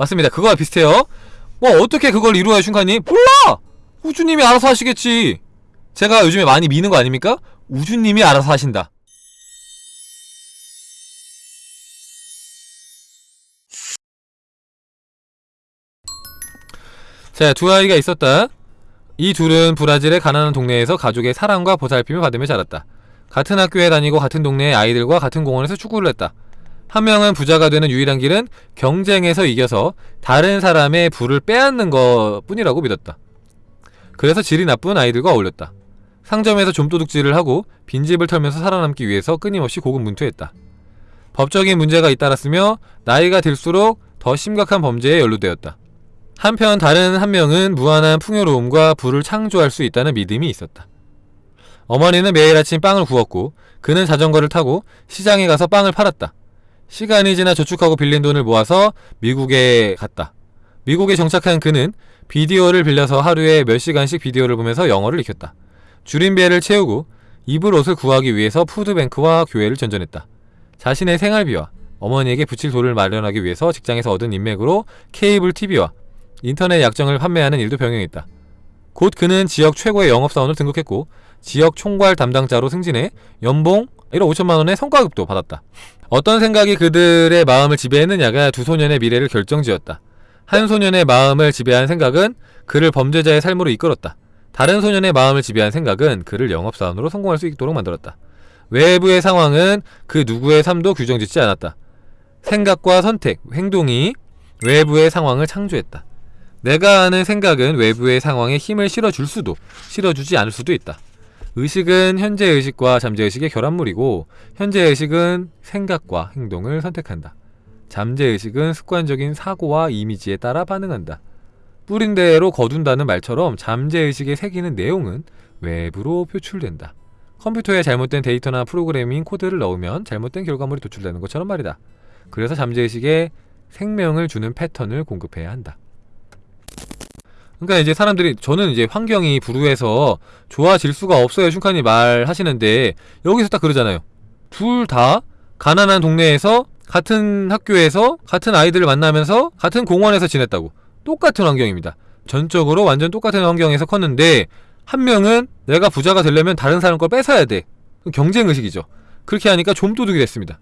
맞습니다. 그거와 비슷해요. 뭐 어떻게 그걸 이루어요, 슌카님? 몰라! 우주님이 알아서 하시겠지. 제가 요즘에 많이 미는 거 아닙니까? 우주님이 알아서 하신다. 자, 두 아이가 있었다. 이 둘은 브라질의 가난한 동네에서 가족의 사랑과 보살핌을 받으며 자랐다. 같은 학교에 다니고 같은 동네의 아이들과 같은 공원에서 축구를 했다. 한 명은 부자가 되는 유일한 길은 경쟁에서 이겨서 다른 사람의 부를 빼앗는 것 뿐이라고 믿었다. 그래서 질이 나쁜 아이들과 어울렸다. 상점에서 좀도둑질을 하고 빈집을 털면서 살아남기 위해서 끊임없이 고군분투했다. 법적인 문제가 잇따랐으며 나이가 들수록 더 심각한 범죄에 연루되었다. 한편 다른 한 명은 무한한 풍요로움과 부를 창조할 수 있다는 믿음이 있었다. 어머니는 매일 아침 빵을 구웠고 그는 자전거를 타고 시장에 가서 빵을 팔았다. 시간이 지나 저축하고 빌린 돈을 모아서 미국에 갔다. 미국에 정착한 그는 비디오를 빌려서 하루에 몇 시간씩 비디오를 보면서 영어를 익혔다. 줄인 배를 채우고 입을 옷을 구하기 위해서 푸드뱅크와 교회를 전전했다. 자신의 생활비와 어머니에게 붙일 돈을 마련하기 위해서 직장에서 얻은 인맥으로 케이블 TV와 인터넷 약정을 판매하는 일도 병행했다. 곧 그는 지역 최고의 영업사원을 등극했고 지역 총괄 담당자로 승진해 연봉 1억 5천만원의 성과급도 받았다. 어떤 생각이 그들의 마음을 지배했느냐가 두 소년의 미래를 결정지었다. 한 소년의 마음을 지배한 생각은 그를 범죄자의 삶으로 이끌었다. 다른 소년의 마음을 지배한 생각은 그를 영업사원으로 성공할 수 있도록 만들었다. 외부의 상황은 그 누구의 삶도 규정짓지 않았다. 생각과 선택, 행동이 외부의 상황을 창조했다. 내가 아는 생각은 외부의 상황에 힘을 실어줄 수도 실어주지 않을 수도 있다. 의식은 현재의식과 잠재의식의 결합물이고 현재의식은 생각과 행동을 선택한다. 잠재의식은 습관적인 사고와 이미지에 따라 반응한다. 뿌린 대로 거둔다는 말처럼 잠재의식에 새기는 내용은 외부로 표출된다. 컴퓨터에 잘못된 데이터나 프로그래밍 코드를 넣으면 잘못된 결과물이 도출되는 것처럼 말이다. 그래서 잠재의식에 생명을 주는 패턴을 공급해야 한다. 그러니까 이제 사람들이 저는 이제 환경이 불우해서 좋아질 수가 없어요 슌칸이 말하시는데. 여기서 딱 그러잖아요. 둘 다 가난한 동네에서 같은 학교에서 같은 아이들을 만나면서 같은 공원에서 지냈다고. 똑같은 환경입니다. 전적으로 완전 똑같은 환경에서 컸는데 한 명은 내가 부자가 되려면 다른 사람 걸 뺏어야 돼. 경쟁의식이죠. 그렇게 하니까 좀도둑이 됐습니다.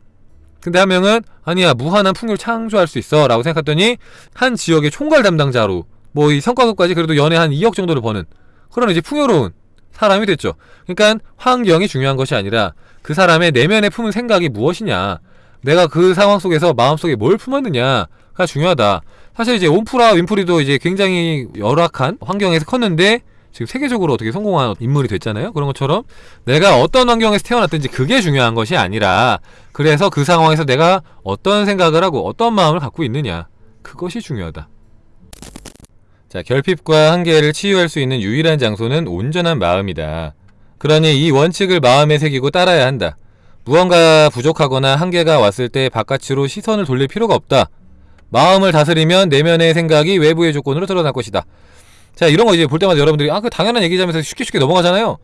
근데 한 명은 아니야 무한한 풍요를 창조할 수 있어 라고 생각했더니 한 지역의 총괄 담당자로 뭐 이 성과급까지 그래도 연애 한 2억 정도를 버는 그런 이제 풍요로운 사람이 됐죠. 그러니까 환경이 중요한 것이 아니라 그 사람의 내면에 품은 생각이 무엇이냐 내가 그 상황 속에서 마음속에 뭘 품었느냐가 중요하다. 사실 이제 온프라 윈프리도 이제 굉장히 열악한 환경에서 컸는데 지금 세계적으로 어떻게 성공한 인물이 됐잖아요. 그런 것처럼 내가 어떤 환경에서 태어났든지 그게 중요한 것이 아니라 그래서 그 상황에서 내가 어떤 생각을 하고 어떤 마음을 갖고 있느냐 그것이 중요하다. 자, 결핍과 한계를 치유할 수 있는 유일한 장소는 온전한 마음이다. 그러니 이 원칙을 마음에 새기고 따라야 한다. 무언가 부족하거나 한계가 왔을 때 바깥으로 시선을 돌릴 필요가 없다. 마음을 다스리면 내면의 생각이 외부의 조건으로 드러날 것이다. 자, 이런 거 이제 볼 때마다 여러분들이 아, 그 당연한 얘기자면서 쉽게 쉽게 넘어가잖아요.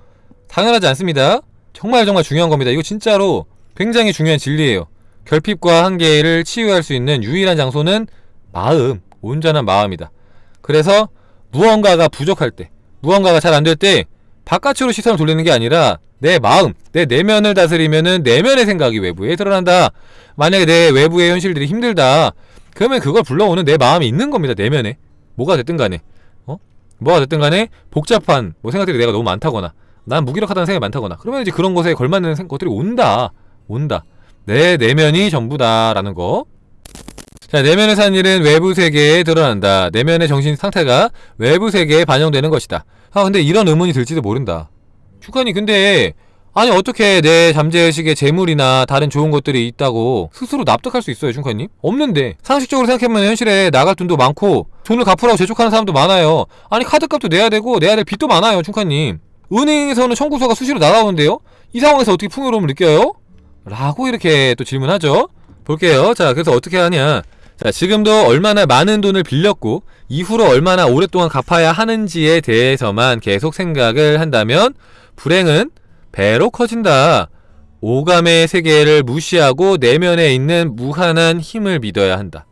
당연하지 않습니다. 정말 정말 중요한 겁니다. 이거 진짜로 굉장히 중요한 진리예요. 결핍과 한계를 치유할 수 있는 유일한 장소는 마음, 온전한 마음이다. 그래서 무언가가 부족할 때 무언가가 잘 안 될 때 바깥으로 시선을 돌리는 게 아니라 내 마음, 내 내면을 다스리면은 내면의 생각이 외부에 드러난다. 만약에 내 외부의 현실들이 힘들다. 그러면 그걸 불러오는 내 마음이 있는 겁니다. 내면에. 뭐가 됐든 간에. 어? 뭐가 됐든 간에 복잡한 뭐 생각들이 내가 너무 많다거나 난 무기력하다는 생각이 많다거나 그러면 이제 그런 것에 걸맞는 것들이 온다. 온다. 내 내면이 전부다라는 거. 자, 내면에 사는 일은 외부 세계에 드러난다. 내면의 정신 상태가 외부 세계에 반영되는 것이다. 아, 근데 이런 의문이 들지도 모른다. 주관이 근데 아니 어떻게 내 잠재의식에 재물이나 다른 좋은 것들이 있다고 스스로 납득할 수 있어요 중카님? 없는데 상식적으로 생각해보면 현실에 나갈 돈도 많고 돈을 갚으라고 재촉하는 사람도 많아요 아니 카드값도 내야 되고 내야 될 빚도 많아요 중카님 은행에서는 청구서가 수시로 날아오는데요? 이 상황에서 어떻게 풍요로움을 느껴요? 라고 이렇게 또 질문하죠 볼게요 자 그래서 어떻게 하냐 자, 지금도 얼마나 많은 돈을 빌렸고 이후로 얼마나 오랫동안 갚아야 하는지에 대해서만 계속 생각을 한다면 불행은 배로 커진다. 오감의 세계를 무시하고 내면에 있는 무한한 힘을 믿어야 한다.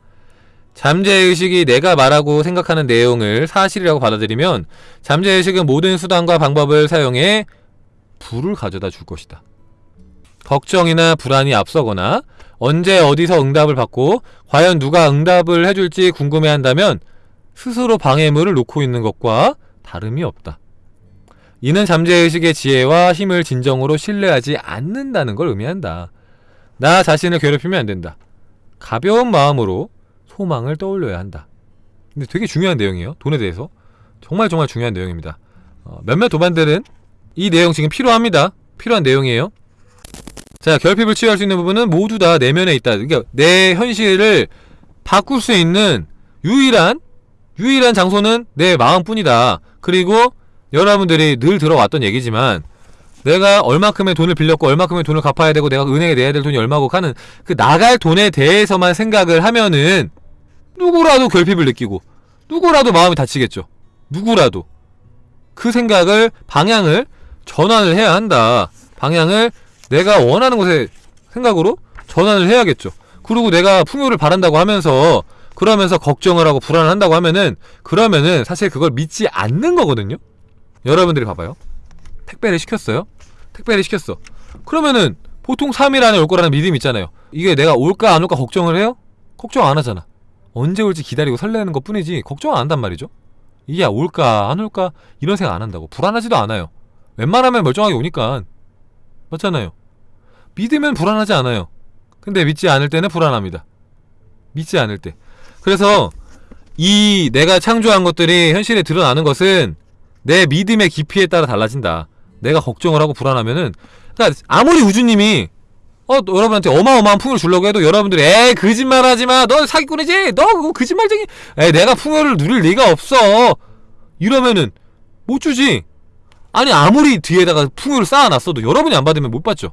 잠재의식이 내가 말하고 생각하는 내용을 사실이라고 받아들이면 잠재의식은 모든 수단과 방법을 사용해 불을 가져다 줄 것이다. 걱정이나 불안이 앞서거나 언제 어디서 응답을 받고 과연 누가 응답을 해줄지 궁금해한다면 스스로 방해물을 놓고 있는 것과 다름이 없다. 이는 잠재의식의 지혜와 힘을 진정으로 신뢰하지 않는다는 걸 의미한다. 나 자신을 괴롭히면 안 된다. 가벼운 마음으로 소망을 떠올려야 한다. 근데 되게 중요한 내용이에요. 돈에 대해서. 정말 정말 중요한 내용입니다. 어, 몇몇 도반들은 이 내용 지금 필요합니다. 필요한 내용이에요. 자, 결핍을 치유할 수 있는 부분은 모두 다 내면에 있다. 그러니까 내 현실을 바꿀 수 있는 유일한 유일한 장소는 내 마음뿐이다. 그리고 여러분들이 늘 들어왔던 얘기지만 내가 얼마큼의 돈을 빌렸고 얼마큼의 돈을 갚아야 되고 내가 은행에 내야 될 돈이 얼마고 하는 그 나갈 돈에 대해서만 생각을 하면은 누구라도 결핍을 느끼고 누구라도 마음이 다치겠죠. 누구라도 그 생각을 방향을 전환을 해야 한다. 방향을 내가 원하는 곳에 생각으로 전환을 해야겠죠. 그리고 내가 풍요를 바란다고 하면서 그러면서 걱정을 하고 불안한다고 하면은 그러면은 사실 그걸 믿지 않는 거거든요. 여러분들이 봐봐요. 택배를 시켰어요. 택배를 시켰어. 그러면은 보통 3일 안에 올 거라는 믿음이 있잖아요. 이게 내가 올까 안 올까 걱정을 해요? 걱정 안 하잖아. 언제 올지 기다리고 설레는 것 뿐이지 걱정 안 한단 말이죠. 이게 올까 안 올까 이런 생각 안 한다고. 불안하지도 않아요. 웬만하면 멀쩡하게 오니까. 맞잖아요. 믿으면 불안하지 않아요. 근데 믿지 않을 때는 불안합니다. 믿지 않을 때. 그래서 이 내가 창조한 것들이 현실에 드러나는 것은 내 믿음의 깊이에 따라 달라진다. 내가 걱정을 하고 불안하면은 그러니까 아무리 우주님이 어 여러분한테 어마어마한 풍요를 주려고 해도 여러분들이 에이 거짓말하지 마. 너 사기꾼이지. 너 그거 거짓말쟁이. 에이 내가 풍요를 누릴 리가 없어. 이러면은 못 주지. 아니 아무리 뒤에다가 풍요를 쌓아놨어도 여러분이 안 받으면 못 받죠.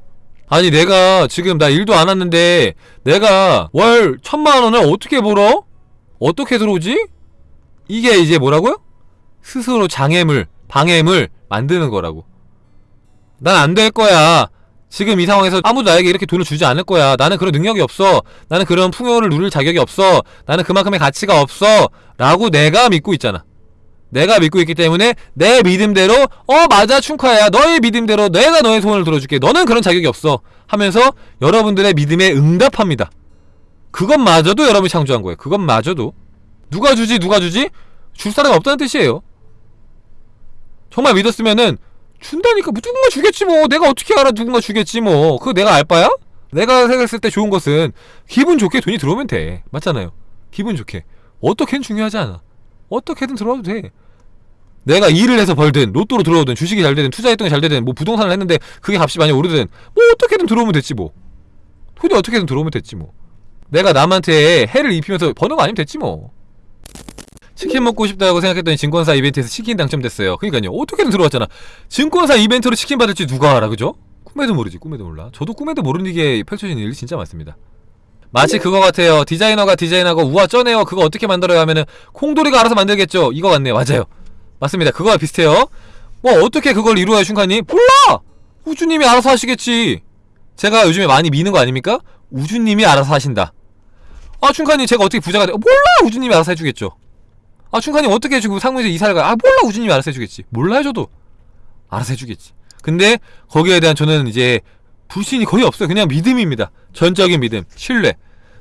아니 내가 지금 나 일도 안 왔는데 내가 월 천만 원을 어떻게 벌어? 어떻게 들어오지? 이게 이제 뭐라고요? 스스로 장애물, 방해물 만드는 거라고. 난 안 될 거야. 지금 이 상황에서 아무도 나에게 이렇게 돈을 주지 않을 거야. 나는 그런 능력이 없어. 나는 그런 풍요를 누릴 자격이 없어. 나는 그만큼의 가치가 없어. 라고 내가 믿고 있잖아. 내가 믿고 있기 때문에 내 믿음대로 어 맞아 충카야. 너의 믿음대로 내가 너의 소원을 들어줄게. 너는 그런 자격이 없어. 하면서 여러분들의 믿음에 응답합니다. 그것마저도 여러분이 창조한 거예요. 그것마저도. 누가 주지 누가 주지? 줄 사람이 없다는 뜻이에요. 정말 믿었으면은 준다니까. 뭐 누군가 주겠지 뭐. 내가 어떻게 알아 누군가 주겠지 뭐. 그거 내가 알 바야? 내가 생각했을 때 좋은 것은 기분 좋게 돈이 들어오면 돼. 맞잖아요. 기분 좋게. 어떻게든 중요하지 않아 어떻게든 들어와도 돼. 내가 일을 해서 벌든 로또로 들어오든 주식이 잘 되든 투자했던 게 잘 되든 뭐 부동산을 했는데 그게 값이 많이 오르든 뭐 어떻게든 들어오면 됐지 뭐. 돈이 어떻게든 들어오면 됐지 뭐. 내가 남한테 해를 입히면서 거 아니면 됐지 뭐. 치킨 먹고 싶다고 생각했더니 증권사 이벤트에서 치킨 당첨됐어요. 그니까요. 어떻게든 들어왔잖아. 증권사 이벤트로 치킨 받을지 누가 알아 그죠? 꿈에도 모르지 꿈에도 몰라. 저도 꿈에도 모르는 게 펼쳐지는 일이 진짜 많습니다 마치 그거 같아요. 디자이너가 디자인하고 우와 쩌네요. 그거 어떻게 만들어요 하면은 콩돌이가 알아서 만들겠죠. 이거 같네요. 맞아요. 맞습니다. 그거와 비슷해요. 뭐 어떻게 그걸 이루어요 슌카님? 몰라! 우주님이 알아서 하시겠지. 제가 요즘에 많이 미는 거 아닙니까? 우주님이 알아서 하신다. 아 슌카님 제가 어떻게 부자가 돼? 몰라! 우주님이 알아서 해주겠죠. 아 슌카님 어떻게 해주고 상무에서 이사를 가? 아 몰라! 우주님이 알아서 해주겠지. 몰라 해줘도. 알아서 해주겠지. 근데 거기에 대한 저는 이제 불신이 거의 없어요. 그냥 믿음입니다. 전적인 믿음 신뢰.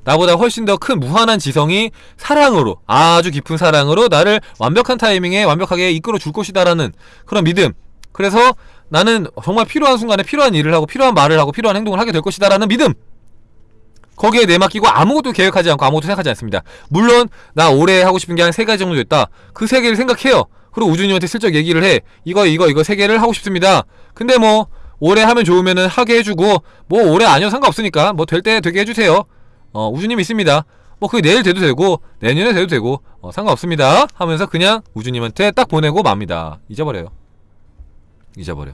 나보다 훨씬 더 큰 무한한 지성이 사랑으로 아주 깊은 사랑으로 나를 완벽한 타이밍에 완벽하게 이끌어 줄 것이다라는 그런 믿음. 그래서 나는 정말 필요한 순간에 필요한 일을 하고 필요한 말을 하고 필요한 행동을 하게 될 것이다라는 믿음. 거기에 내맡기고 아무것도 계획하지 않고 아무것도 생각하지 않습니다. 물론 나 올해 하고 싶은 게 한 세 가지 정도 됐다. 그 세 개를 생각해요. 그리고 우준님한테 슬쩍 얘기를 해. 이거 이거 이거 세 개를 하고 싶습니다. 근데 뭐 올해 하면 좋으면은 하게 해주고 뭐 올해 아니어도 상관없으니까 뭐 될 때 되게 해주세요. 어 우주님 있습니다. 뭐 그게 내일 돼도 되고 내년에 돼도 되고 어, 상관없습니다. 하면서 그냥 우주님한테 딱 보내고 맙니다. 잊어버려요. 잊어버려